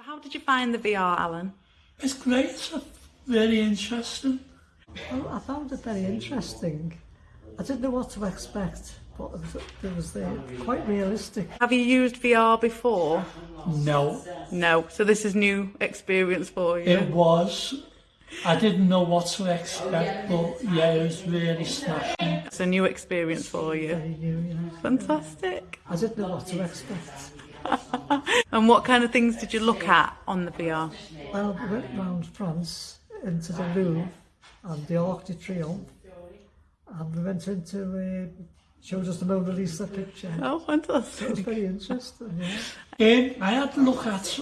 So how did you find the VR, Alan? It's great. It's very interesting. Well, I found it very interesting. I didn't know what to expect, but it was, it was uh, quite realistic. Have you used VR before? No, No. So this is new experience for you. it was. I didn't know what to expect, but yeah, it was really smashing. It's a new experience for you. Very new, you know. Fantastic. I didn't know what to expect. And what kind of things did you look at on the VR? Well, we went round France into the Louvre and the Arc de Triomphe, and we went into uh, showed us the Mona Lisa picture. Oh, It was very interesting. Yeah. Um, I had to look at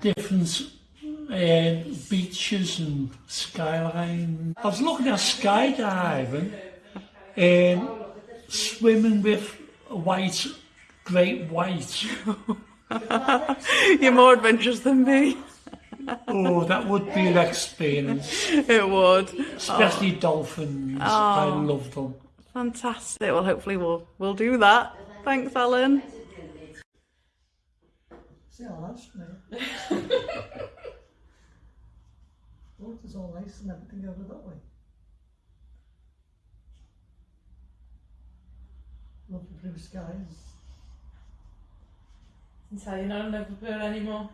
different um, beaches and skyline. I was looking at skydiving, um, swimming with a white, great white. You're more adventurous than me. Oh, that would be an experience. It would. Especially dolphins. Oh. I love them. Fantastic. Well, hopefully we'll we'll do that. Thanks, Alan. See how that's mate. Water's all nice and everything over that way. Lovely blue skies. Sai, non è proprio l'animo.